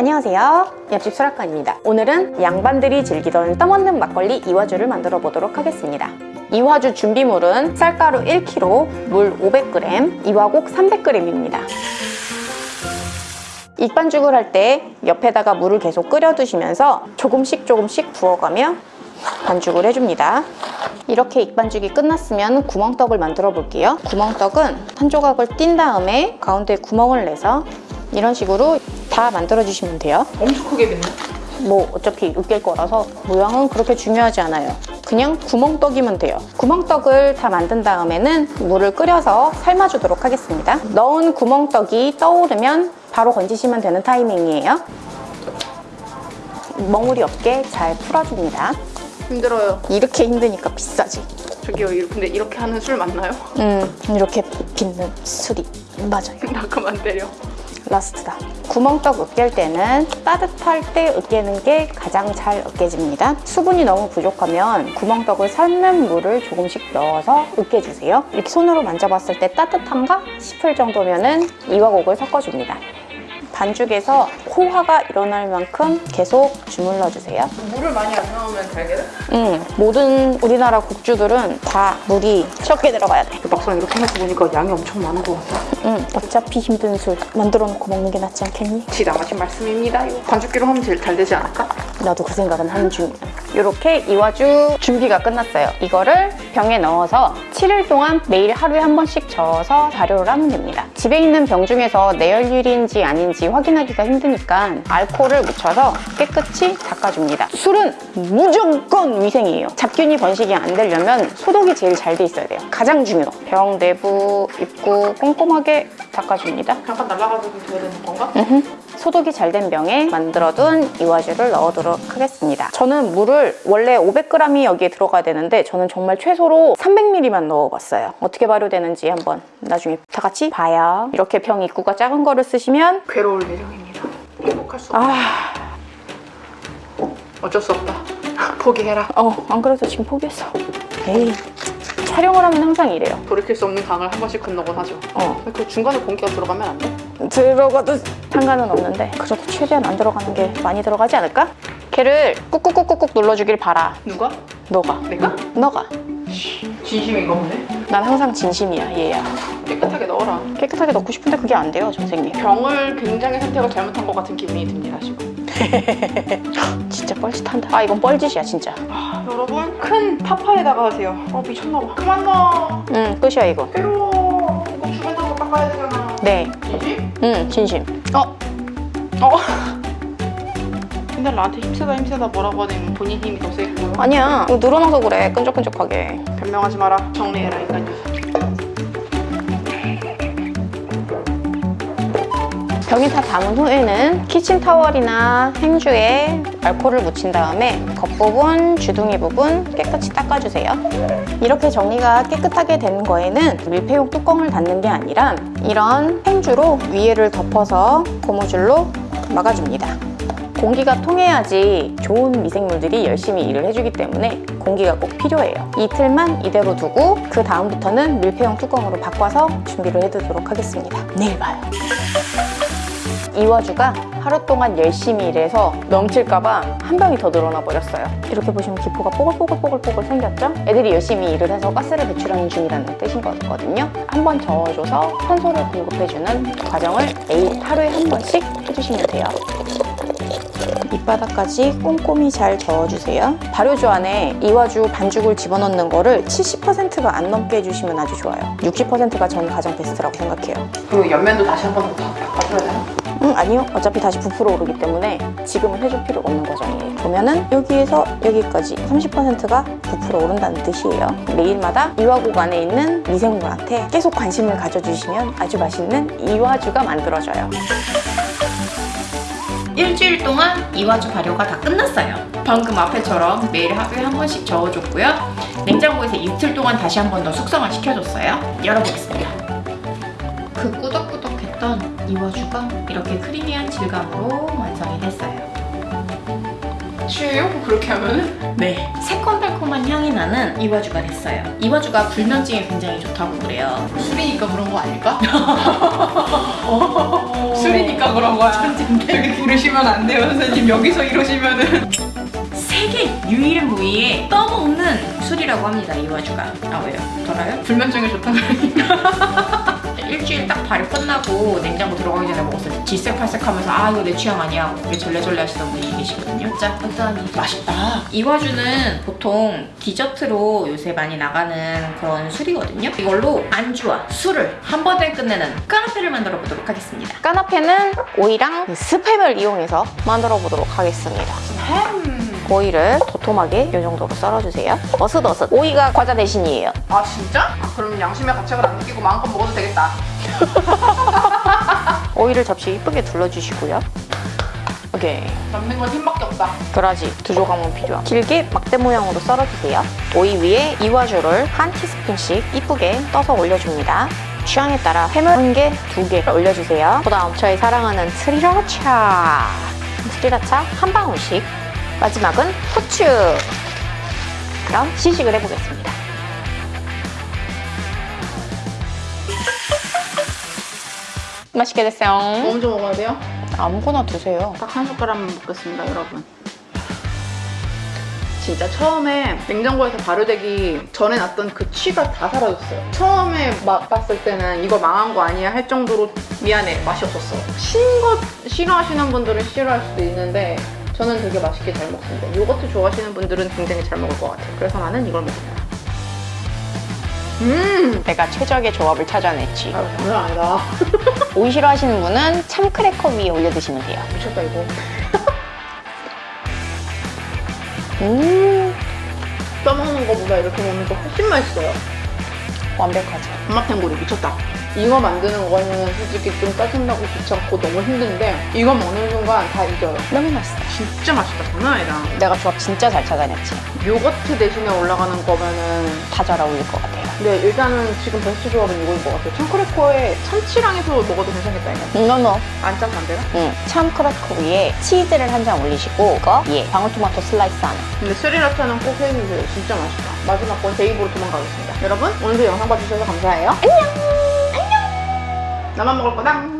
안녕하세요. 옆집 수락관입니다. 오늘은 양반들이 즐기던 떠먹는 막걸리 이화주를 만들어 보도록 하겠습니다. 이화주 준비물은 쌀가루 1kg, 물 500g, 이화곡 300g입니다. 익반죽을 할 때 옆에다가 물을 계속 끓여두시면서 조금씩 조금씩 부어가며 반죽을 해줍니다. 이렇게 익반죽이 끝났으면 구멍떡을 만들어 볼게요. 구멍떡은 한 조각을 띈 다음에 가운데 구멍을 내서 이런 식으로 다 만들어 주시면 돼요 엄청 크게 됐네. 뭐 어차피 으깰 거라서 모양은 그렇게 중요하지 않아요 그냥 구멍떡이면 돼요 구멍떡을 다 만든 다음에는 물을 끓여서 삶아주도록 하겠습니다 넣은 구멍떡이 떠오르면 바로 건지시면 되는 타이밍이에요 멍울이 없게 잘 풀어줍니다 힘들어요. 이렇게 힘드니까 비싸지 저기요, 이- 근데 이렇게 하는 술 맞나요? 음 이렇게 빚는 술이 맞아요 나 그만 때려. 라스트다. 구멍떡 으깰 때는 따뜻할 때 으깨는 게 가장 잘 으깨집니다. 수분이 너무 부족하면 구멍떡을 삶는 물을 조금씩 넣어서 으깨주세요. 이렇게 손으로 만져봤을 때 따뜻한가 싶을 정도면 이화곡을 섞어줍니다 반죽에서 호화가 일어날 만큼 계속 주물러 주세요 물을 많이 안 넣으면 잘 되나? 음, 모든 우리나라 국주들은 다 물이 적게 들어가야 돼 막상 이렇게 해놓고 보니까 양이 엄청 많은 것 같아. 음, 어차피 힘든 술 만들어 놓고 먹는 게 낫지 않겠니? 지나가신 말씀입니다. 반죽기로 하면 제일 잘 되지 않을까? 나도 그 생각은 하는 중이야. 이렇게 이화주 준비가 끝났어요. 이거를 병에 넣어서 7일 동안 매일 하루에 한 번씩 저어서 발효를 하면 됩니다. 집에 있는 병 중에서 내열율인지 아닌지 확인하기가 힘드니까 알코올을 묻혀서 깨끗이 닦아줍니다. 술은 무조건 위생이에요. 잡균이 번식이 안 되려면 소독이 제일 잘 돼 있어야 돼요. 가장 중요. 병 내부, 입구 꼼꼼하게 닦아줍니다. 잠깐 날아가도 되는 건가? 소독이 잘 된 병에 만들어둔 이화주를 넣어도록 하겠습니다. 저는 물을 원래 500g이 여기에 들어가야 되는데 저는 정말 최소로 300ml만 넣어봤어요. 어떻게 발효되는지 한번 나중에 다 같이 봐요. 이렇게 병 입구가 작은 거를 쓰시면 괴로울 예정입니다. 행복할 수 없다. 아, 어쩔 수 없다. 포기해라. 어, 안 그래도 지금 포기했어. 에이, 촬영을 하면 항상 이래요. 돌이킬 수 없는 강을 한 번씩 건너곤 하죠. 어, 그 중간에 공기가 들어가면 안 돼? 들어가도 상관은 없는데 그래도 최대한 안 들어가는 게 많이 들어가지 않을까? 걔를 꾹꾹꾹꾹꾹 눌러주길 바라. 누가? 너가. 내가? 너가. 진심인가 보네. 난 항상 진심이야 얘야 깨끗하게 넣어라. 깨끗하게 넣고 싶은데 그게 안 돼요 선생님 병을 굉장히 선택을 잘못한 것 같은 기분이 듭니다 지금. 진짜 뻘짓한다 아 이건 뻘짓이야 진짜 아, 여러분 큰 파파에다가 하세요. 어 미쳤나봐. 그만 넣어. 응 끝이야 이거 괴로워. 이거 주변으로 깎아야 되잖아. 네응 이 지? 진심 어? 어. 근데 나한테 힘세다 힘세다 뭐라고 하면 본인 힘이 더 세고 아니야 이거 늘어나서 그래 끈적끈적하게 변명하지 마라 정리해라 인간 녀 석 병에 다 담은 후에는 키친타월이나 행주에 알코올을 묻힌 다음에 겉부분, 주둥이 부분 깨끗이 닦아주세요 이렇게 정리가 깨끗하게 된 거에는 밀폐용 뚜껑을 닫는 게 아니라 이런 행주로 위에를 덮어서 고무줄로 막아줍니다 공기가 통해야지 좋은 미생물들이 열심히 일을 해주기 때문에 공기가 꼭 필요해요. 이틀만 이대로 두고 그 다음부터는 밀폐용 뚜껑으로 바꿔서 준비를 해두도록 하겠습니다. 내일 봐요. 이화주가 하루 동안 열심히 일해서 넘칠까봐 한 병이 더 늘어나 버렸어요. 이렇게 보시면 기포가 뽀글뽀글뽀글뽀글 생겼죠? 애들이 열심히 일을 해서 가스를 배출하는 중이라는 뜻인 거거든요. 한 번 저어줘서 산소를 공급해주는 과정을 매일 하루에 한 번씩 해주시면 돼요. 밑바닥까지 꼼꼼히 잘 저어주세요. 발효주 안에 이화주 반죽을 집어넣는 거를 70%가 안 넘게 해주시면 아주 좋아요. 60%가 저는 가장 베스트라고 생각해요. 그리고 옆면도 다시 한 번 더 바꿔줘야 되나? 음, 아니요. 어차피 다시 부풀어 오르기 때문에 지금은 해줄 필요 없는 과정이에요. 보면은 여기에서 여기까지 30%가 부풀어 오른다는 뜻이에요. 매일마다 이화곡 안에 있는 미생물한테 계속 관심을 가져주시면 아주 맛있는 이화주가 만들어져요. 일주일 동안 이화주 발효가 다 끝났어요. 방금 앞에처럼 매일 하루에 한 번씩 저어줬고요. 냉장고에서 이틀 동안 다시 한 번 더 숙성을 시켜줬어요. 열어보겠습니다. 그 꾸덕꾸덕했던 이화주가 이렇게 크리미한 질감으로 완성이 됐어요. 취해요? 그렇게 하면은? 네. 새콤달콤한 향이 나는 이화주가 됐어요. 이화주가 불면증에 굉장히 좋다고 그래요. 술이니까 그런 거 아닐까? 술이니까 그런 거야. 여기 이러시면 안 돼요, 선생님. 여기서 이러시면은. 세계 유일한 부위에 떠먹는 술이라고 합니다 이와주가 아 왜요? 덜어요? 불면증에 좋다고 하니까. 일주일 딱 발효 끝나고 냉장고 들어가기 전에 먹었을 때 질색팔색하면서 아 이거 내 취향 아니야 그게 절레절레 하시던 분이 계시거든요 자 일단 맛있다. 이와주는 보통 디저트로 요새 많이 나가는 그런 술이거든요 이걸로 안주와 술을 한 번에 끝내는 까나페를 만들어 보도록 하겠습니다 까나페는 오이랑 스팸을 이용해서 만들어 보도록 하겠습니다. 오이를 도톰하게 이 정도로 썰어주세요. 어슷어슷. 오이가 과자 대신이에요. 아, 진짜? 아, 그럼 양심의 가책을 안 느끼고 마음껏 먹어도 되겠다. 오이를 접시 이쁘게 둘러주시고요. 오케이. 남는 건 힘밖에 없다. 그라지 두 조각만 필요함. 길게 막대 모양으로 썰어주세요. 오이 위에 이와주를 한 티스푼씩 이쁘게 떠서 올려줍니다. 취향에 따라 햄을 한 개, 두 개 올려주세요. 그 다음 저희 사랑하는 스리라차. 스리라차 한 방울씩. 마지막은 후추. 그럼 시식을 해보겠습니다. 맛있게 됐어요. 먼저 먹어야 돼요? 아무거나 드세요. 딱 한 숟가락만 먹겠습니다, 여러분. 진짜 처음에 냉장고에서 발효되기 전에 났던 그 취가 다 사라졌어요. 처음에 맛봤을 때는 이거 망한 거 아니야 할 정도로 미안해 맛이 없었어. 신거 싫어하시는 분들은 싫어할 수도 있는데 저는 되게 맛있게 잘 먹습니다. 요거트 좋아하시는 분들은 굉장히 잘 먹을 것 같아요. 그래서 나는 이걸 먹습니다. 음! 내가 최적의 조합을 찾아냈지. 아, 장난 아니다. 오이 싫어하시는 분은 참크래커 위에 올려 드시면 돼요. 미쳤다 이거. 음, 떠먹는 거보다 이렇게 먹는 게 훨씬 맛있어요. 완벽하죠. 엄마탱구리 미쳤다. 이거 만드는 거는 솔직히 좀 짜증나고 귀찮고 너무 힘든데 이거 먹는 순간 다 이겨요. 너무 맛있어. 진짜 맛있다. 장난 아니다. 내가 조합 진짜 잘 찾아냈지. 요거트 대신에 올라가는 거면은 다 잘 어울릴 것 같아요. 근데 일단은 지금 베스트 조합은 이거인 것 같아요. 참크래커에 참치랑 해서 먹어도 괜찮겠다 이거. No no. 안 짜서 안 되나? 응. 참크래커 위에 치즈를 한 장 올리시고 이거 위에 방울토마토 슬라이스 하나. 근데 스리라차는 꼭 해주세요. 진짜 맛있다. 마지막 건 제 입으로 도망가겠습니다. 여러분 오늘도 영상 봐주셔서 감사해요. 안녕. 안녕. 나만 먹을 거다.